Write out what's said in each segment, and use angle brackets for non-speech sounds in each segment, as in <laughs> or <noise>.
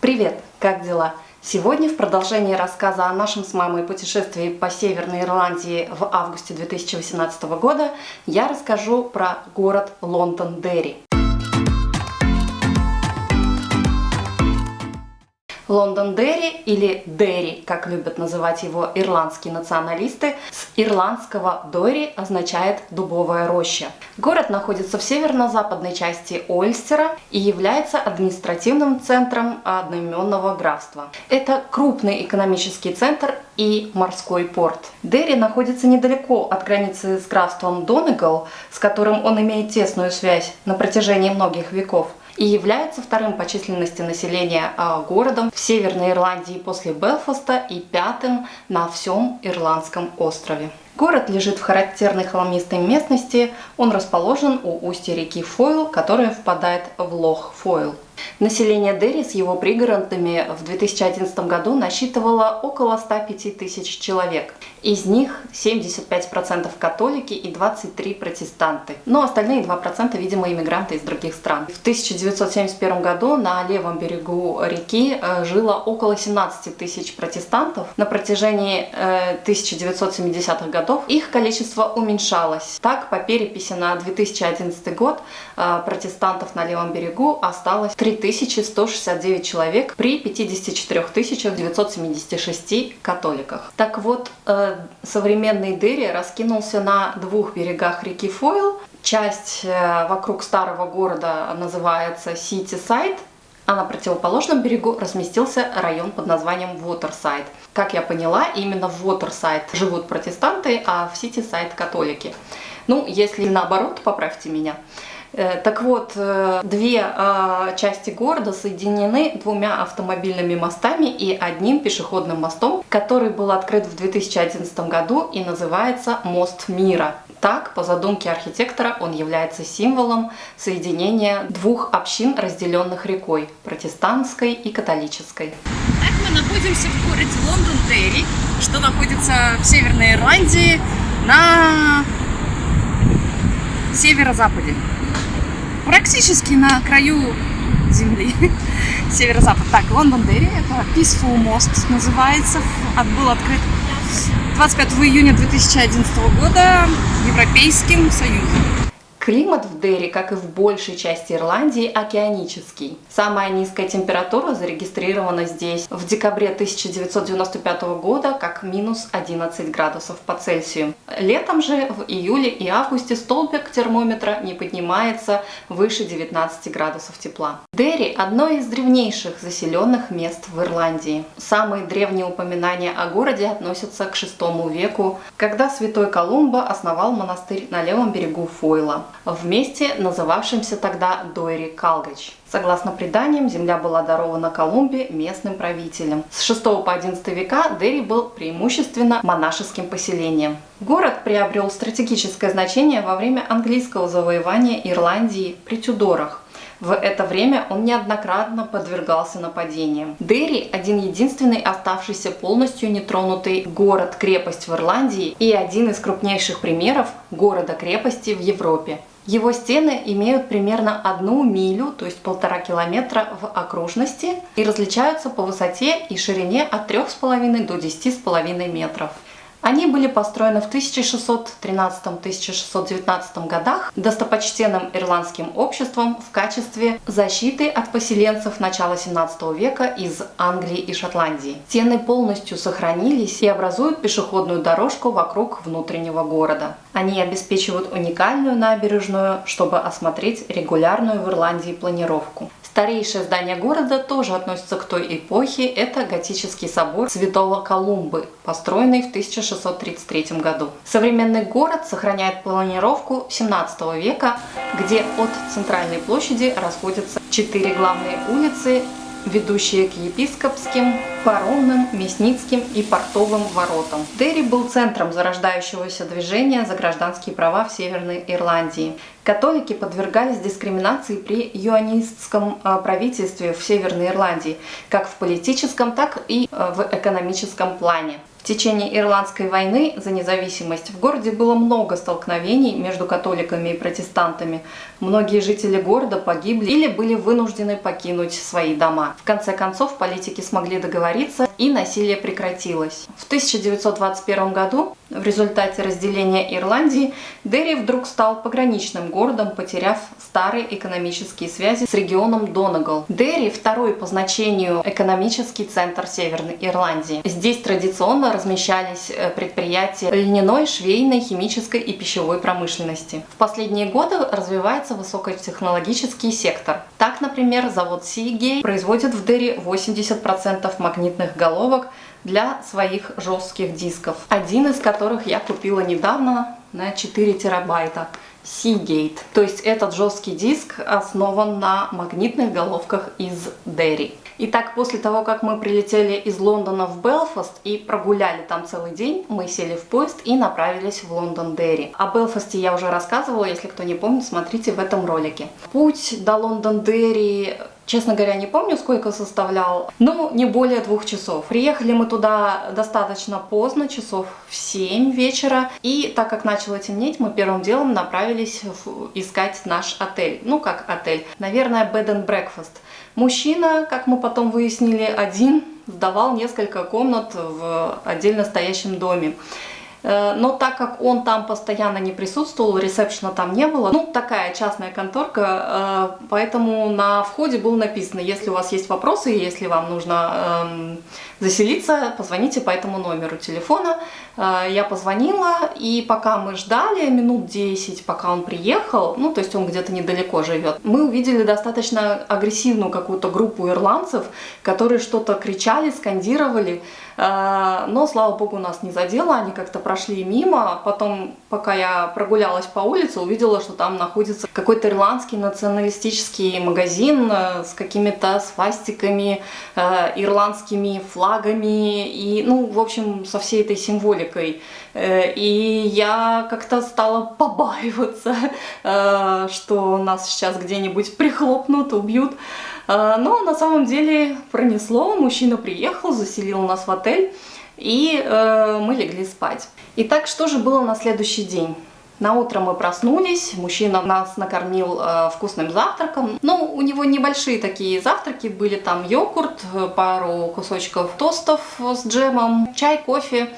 Привет! Как дела? Сегодня в продолжении рассказа о нашем с мамой путешествии по Северной Ирландии в августе 2018 года я расскажу про город Лондон-Дерри. Лондон-Дерри или Дерри, как любят называть его ирландские националисты, с ирландского Дори означает «дубовая роща». Город находится в северно-западной части Ольстера и является административным центром одноименного графства. Это крупный экономический центр и морской порт. Дерри находится недалеко от границы с графством Донегал, с которым он имеет тесную связь на протяжении многих веков и является вторым по численности населения а, городом в Северной Ирландии после Белфаста и пятым на всем Ирландском острове. Город лежит в характерной холмистой местности, он расположен у устья реки Фойл, которая впадает в лох Фойл. Население Дерри с его пригородами в 2011 году насчитывало около 105 тысяч человек. Из них 75% католики и 23 протестанты. Но остальные 2% видимо иммигранты из других стран. В 1971 году на левом берегу реки э, жило около 17 тысяч протестантов. На протяжении 1970-х э, годов их количество уменьшалось. Так, по переписи на 2011 год э, протестантов на левом берегу осталось 3169 человек при 54 976 католиках. Так вот, современный Дерри раскинулся на двух берегах реки Фойл. Часть э, вокруг старого города называется Сити-Сайд, а на противоположном берегу разместился район под названием Waterside. Как я поняла, именно в Waterside живут протестанты, а в Сити-Сайд католики. Ну, если наоборот, поправьте меня. Э, так вот, э, две а, части города соединены двумя автомобильными мостами и одним пешеходным мостом, который был открыт в 2011 году и называется «Мост мира». Так, по задумке архитектора, он является символом соединения двух общин, разделенных рекой – протестантской и католической. Так мы находимся в городе Лондон-Дерри, что находится в Северной Ирландии на северо-западе практически на краю земли, <laughs> северо-запад. Так, Лондон-Дерри, это Peaceful Most называется, был открыт 25 июня 2011 года Европейским Союзом. Климат в Дерри, как и в большей части Ирландии, океанический. Самая низкая температура зарегистрирована здесь в декабре 1995 года как минус 11 градусов по Цельсию. Летом же в июле и августе столбик термометра не поднимается выше 19 градусов тепла. Дерри – одно из древнейших заселенных мест в Ирландии. Самые древние упоминания о городе относятся к VI веку, когда святой Колумба основал монастырь на левом берегу Фойла в месте, называвшемся тогда Дойри Калгач. Согласно преданиям, земля была дарована Колумбе местным правителям. С 6 по 11 века Дерри был преимущественно монашеским поселением. Город приобрел стратегическое значение во время английского завоевания Ирландии при Тюдорах. В это время он неоднократно подвергался нападениям. Дерри – один единственный оставшийся полностью нетронутый город-крепость в Ирландии и один из крупнейших примеров города-крепости в Европе. Его стены имеют примерно одну милю, то есть полтора километра в окружности и различаются по высоте и ширине от 3,5 до 10,5 метров. Они были построены в 1613-1619 годах достопочтенным ирландским обществом в качестве защиты от поселенцев начала 17 века из Англии и Шотландии. Стены полностью сохранились и образуют пешеходную дорожку вокруг внутреннего города. Они обеспечивают уникальную набережную, чтобы осмотреть регулярную в Ирландии планировку. Старейшее здание города тоже относится к той эпохе. Это готический собор Святого Колумбы, построенный в 1633 году. Современный город сохраняет планировку 17 века, где от центральной площади расходятся четыре главные улицы ведущие к епископским, паромным, мясницким и портовым воротам. Дерри был центром зарождающегося движения за гражданские права в Северной Ирландии. Католики подвергались дискриминации при юанистском а, правительстве в Северной Ирландии, как в политическом, так и а, в экономическом плане. Течение Ирландской войны за независимость в городе было много столкновений между католиками и протестантами. Многие жители города погибли или были вынуждены покинуть свои дома. В конце концов, политики смогли договориться и насилие прекратилось. В 1921 году в результате разделения Ирландии Дерри вдруг стал пограничным городом, потеряв старые экономические связи с регионом Донегал. Дерри – второй по значению экономический центр Северной Ирландии. Здесь традиционно размещались э, предприятия льняной, швейной, химической и пищевой промышленности. В последние годы развивается высокотехнологический сектор. Так, например, завод Seagate производит в Дерри 80% магнитных головок для своих жестких дисков, один из которых я купила недавно на 4 терабайта. Seagate. То есть этот жесткий диск основан на магнитных головках из Дерри. Итак, после того, как мы прилетели из Лондона в Белфаст и прогуляли там целый день, мы сели в поезд и направились в Лондондерри. О Белфасте я уже рассказывала, если кто не помнит, смотрите в этом ролике. Путь до Лондондерри Честно говоря, не помню, сколько составлял, но не более двух часов. Приехали мы туда достаточно поздно, часов в 7 вечера. И так как начало темнеть, мы первым делом направились искать наш отель. Ну, как отель. Наверное, bed and breakfast. Мужчина, как мы потом выяснили, один сдавал несколько комнат в отдельно стоящем доме. Э, но так как он там постоянно не присутствовал, ресепшена там не было, ну, такая частная конторка, э, поэтому на входе было написано, если у вас есть вопросы, если вам нужно эм, заселиться, позвоните по этому номеру телефона. Э, я позвонила, и пока мы ждали минут 10, пока он приехал, ну, то есть он где-то недалеко живет, мы увидели достаточно агрессивную какую-то группу ирландцев, которые что-то кричали, скандировали, но, слава богу, нас не задело, они как-то прошли мимо. Потом, пока я прогулялась по улице, увидела, что там находится какой-то ирландский националистический магазин э, с какими-то свастиками, ирландскими флагами, и, ну, в общем, со всей этой символикой. Э, и я как-то стала побаиваться, э, что нас сейчас где-нибудь прихлопнут, убьют. Э, но на самом деле пронесло, мужчина приехал, заселил нас в отель, и мы легли спать. Итак, что же было на следующий день? На утро мы проснулись, мужчина нас накормил э, вкусным завтраком. Ну, у него небольшие такие завтраки, были там йогурт, э, пару кусочков тостов с джемом, чай, кофе.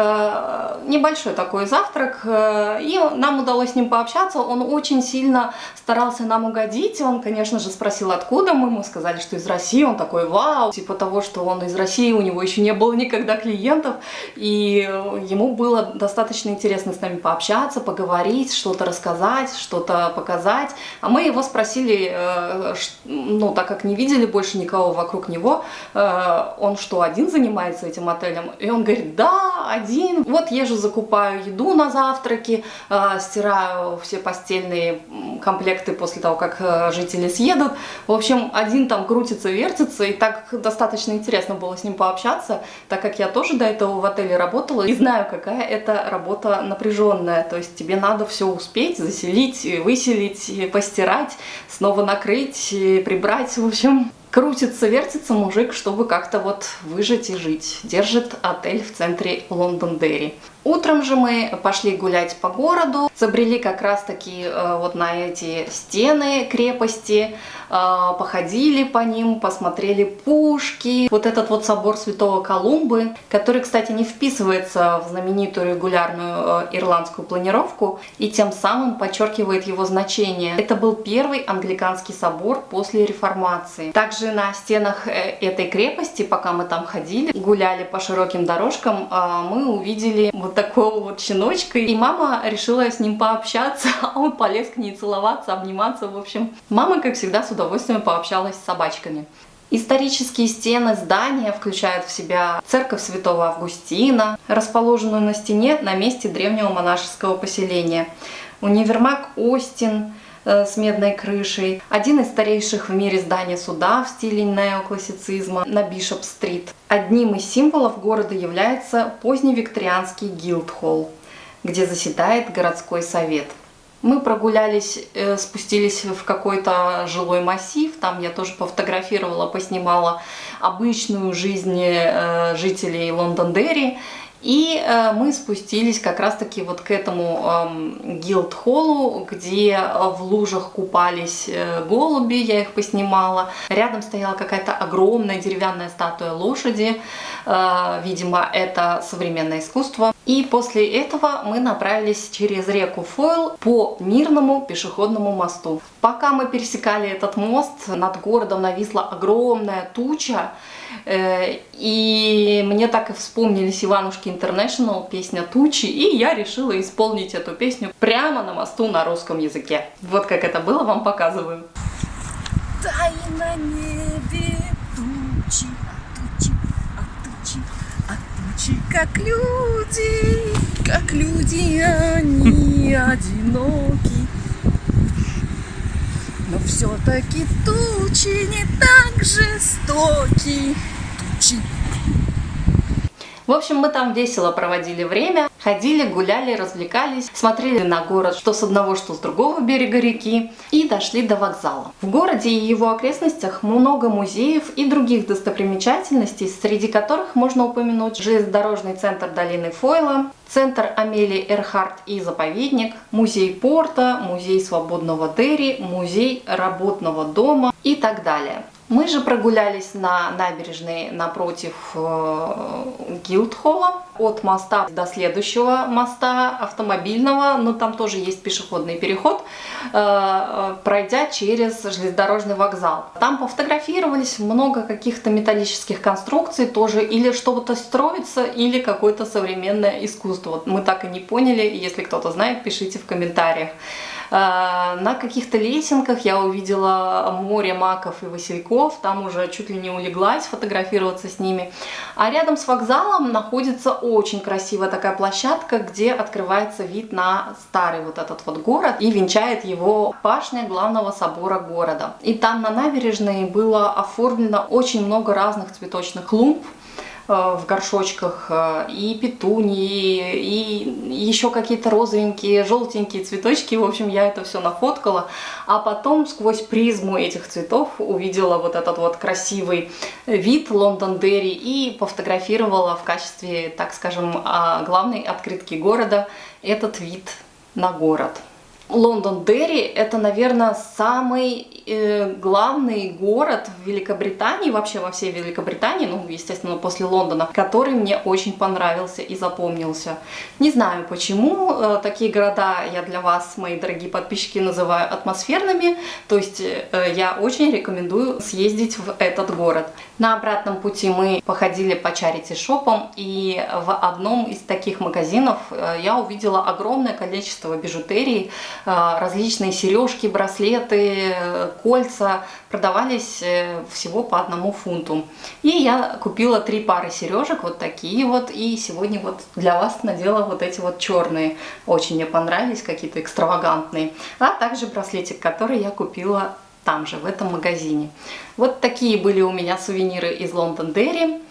Э, небольшой такой завтрак, э, и нам удалось с ним пообщаться. Он очень сильно старался нам угодить. Он, конечно же, спросил, откуда мы. Мы сказали, что из России. Он такой, вау, типа того, что он из России, у него еще не было никогда клиентов. И ему было достаточно интересно с нами пообщаться, поговорить, что-то рассказать, что-то показать. А мы его спросили, э, ну, так как не видели больше никого вокруг него, он что, один занимается этим отелем? И он говорит, да, один один. Вот езжу, закупаю еду на завтраки, э, стираю все постельные комплекты после того, как э, жители съедут. В общем, один там крутится, вертится, и так достаточно интересно было с ним пообщаться, так как я тоже до этого в отеле работала и знаю, какая это работа напряженная. То есть тебе надо все успеть, заселить, выселить, постирать, снова накрыть, прибрать. В общем, Крутится, вертится мужик, чтобы как-то вот выжить и жить. Держит отель в центре Лондон-Дерри. Утром же мы пошли гулять по городу, забрели как раз таки э, вот на эти стены крепости, э, походили по ним, посмотрели пушки. Вот этот вот собор Святого Колумбы, который, кстати, не вписывается в знаменитую регулярную э, ирландскую планировку и тем самым подчеркивает его значение. Это был первый англиканский собор после реформации. Также на стенах этой крепости, пока мы там ходили, гуляли по широким дорожкам, мы увидели вот такого вот щеночка. И мама решила с ним пообщаться, <laughs> а он полез к ней целоваться, обниматься. В общем, мама, как всегда, с удовольствием пообщалась с собачками. Исторические стены здания включают в себя церковь святого Августина, расположенную на стене на месте древнего монашеского поселения, универмаг Остин, с медной крышей. Один из старейших в мире зданий суда в стиле неоклассицизма на Бишоп-стрит. Одним из символов города является поздневикторианский Гилдхолл, где заседает городской совет. Мы прогулялись, э, спустились в какой-то жилой массив, там я тоже пофотографировала, поснимала обычную жизнь э, жителей Лондон-Дерри И э, мы спустились как раз-таки вот к этому э, гилд-холлу, где в лужах купались э, голуби, я их поснимала. Рядом стояла какая-то огромная деревянная статуя лошади, э, видимо, это современное искусство. И после этого мы направились через реку Фойл по мирному пешеходному мосту. Пока мы пересекали этот мост, над городом нависла огромная туча, Э, и мне так и вспомнились Иванушки Интернешнл, песня «Тучи», и я решила исполнить эту песню прямо на мосту на русском языке. Вот как это было, вам показываю. Тай на небе тучи, а тучи, а тучи, а тучи, как люди, как люди, они одиноки. Но все-таки тучи не так жестоки. В общем, мы там весело проводили время, ходили, гуляли, развлекались, смотрели на город, что с одного, что с другого берега реки, и дошли до вокзала. В городе и его окрестностях много музеев и других достопримечательностей, среди которых можно упомянуть железнодорожный центр долины Фойла, центр Амелии Эрхарт и заповедник, музей порта, музей свободного Дерри, музей работного дома и так далее. Мы же прогулялись на набережной напротив э, Гилдхолла, от моста до следующего моста автомобильного, но там тоже есть пешеходный переход, э, э, пройдя через железнодорожный вокзал. Там пофотографировались много каких-то металлических конструкций тоже, или что-то строится, или какое-то современное искусство. Мы так и не поняли, если кто-то знает, пишите в комментариях. Э, на каких-то лесенках я увидела море маков и васильков, там уже чуть ли не улеглась фотографироваться с ними. А рядом с вокзалом находится очень красивая такая площадка, где открывается вид на старый вот этот вот город и венчает его башня главного собора города. И там на набережной было оформлено очень много разных цветочных клумб, в горшочках, э, и петунии, и еще какие-то розовенькие, желтенькие цветочки. В общем, я это все нафоткала. А потом сквозь призму этих цветов увидела вот этот вот красивый вид Лондон-Дерри и пофотографировала в качестве, так скажем, а, главной открытки города этот вид на город. Лондон-Дерри это, наверное, самый э, главный город в Великобритании, вообще во всей Великобритании, ну, естественно, после Лондона, который мне очень понравился и запомнился. Не знаю почему, э, такие города я для вас, мои дорогие подписчики, называю атмосферными, то есть э, я очень рекомендую съездить в этот город. На обратном пути мы походили по чарити-шопам, и в одном из таких магазинов э, я увидела огромное количество бижутерии, различные сережки, браслеты, кольца, продавались э, всего по одному фунту. И я купила три пары сережек, вот такие вот, и сегодня вот для вас надела вот эти вот черные, очень мне понравились, какие-то экстравагантные, а также браслетик, который я купила там же, в этом магазине. Вот такие были у меня сувениры из Лондон Дерри.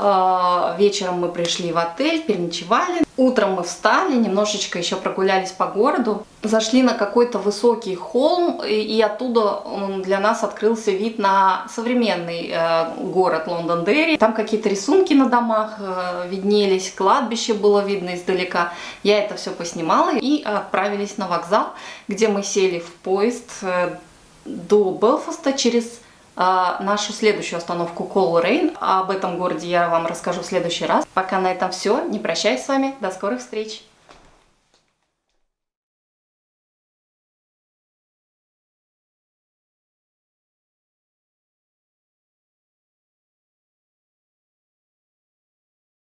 А, вечером мы пришли в отель, переночевали. Утром мы встали, немножечко еще прогулялись по городу. Зашли на какой-то высокий холм, и оттуда для нас открылся вид на современный э, город Лондон-Дерри. Там какие-то рисунки на домах э, виднелись, кладбище было видно издалека. Я это все поснимала и отправились на вокзал, где мы сели в поезд э, до Белфаста через нашу следующую остановку Колл-Рейн. Об этом городе я вам расскажу в следующий раз. Пока на этом все. Не прощаюсь с вами. До скорых встреч!